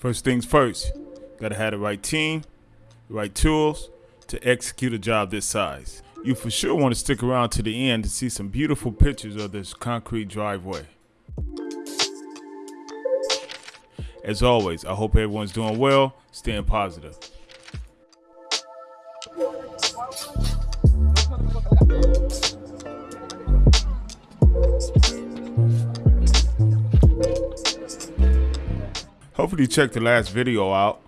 First things first, gotta have the right team, the right tools to execute a job this size. You for sure want to stick around to the end to see some beautiful pictures of this concrete driveway. As always, I hope everyone's doing well, staying positive. Hopefully you checked the last video out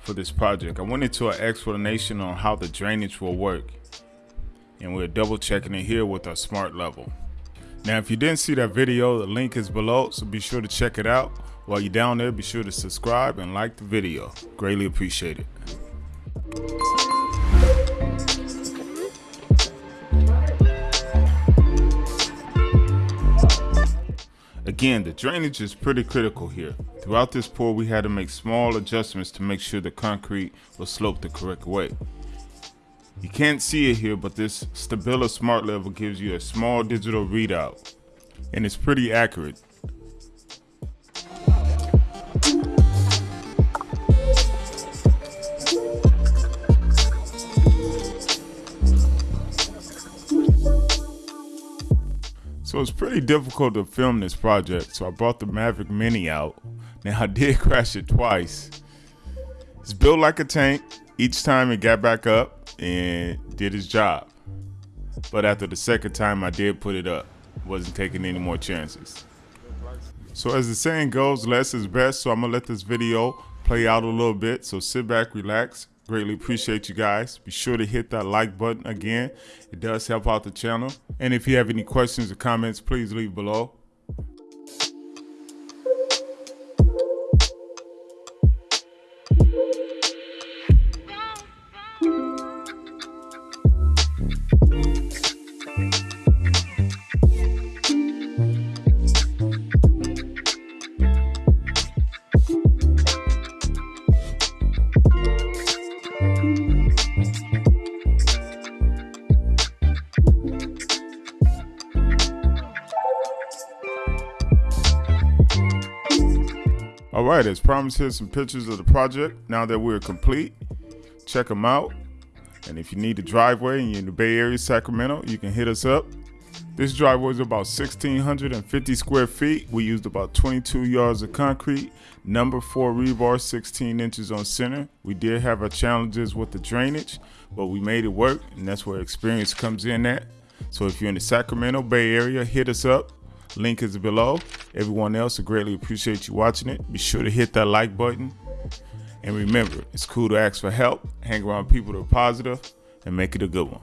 for this project. I went into an explanation on how the drainage will work and we're double checking it here with our smart level. Now if you didn't see that video, the link is below so be sure to check it out. While you're down there, be sure to subscribe and like the video. Greatly appreciate it. Again, the drainage is pretty critical here. Throughout this pour, we had to make small adjustments to make sure the concrete was sloped the correct way. You can't see it here, but this Stabila Smart Level gives you a small digital readout, and it's pretty accurate. So it's pretty difficult to film this project, so I brought the Mavic Mini out. Now I did crash it twice. It's built like a tank. Each time it got back up and did its job. But after the second time I did put it up, wasn't taking any more chances. So as the saying goes, less is best, so I'm gonna let this video play out a little bit. So sit back, relax, Greatly appreciate you guys. Be sure to hit that like button again. It does help out the channel. And if you have any questions or comments, please leave below. All right, as promised, here's some pictures of the project now that we're complete. Check them out. And if you need a driveway and you're in the Bay Area, Sacramento, you can hit us up. This driveway is about 1,650 square feet. We used about 22 yards of concrete, number four rebar, 16 inches on center. We did have our challenges with the drainage, but we made it work, and that's where experience comes in at. So if you're in the Sacramento Bay Area, hit us up. Link is below. Everyone else, I greatly appreciate you watching it. Be sure to hit that like button. And remember, it's cool to ask for help, hang around people that are positive, and make it a good one.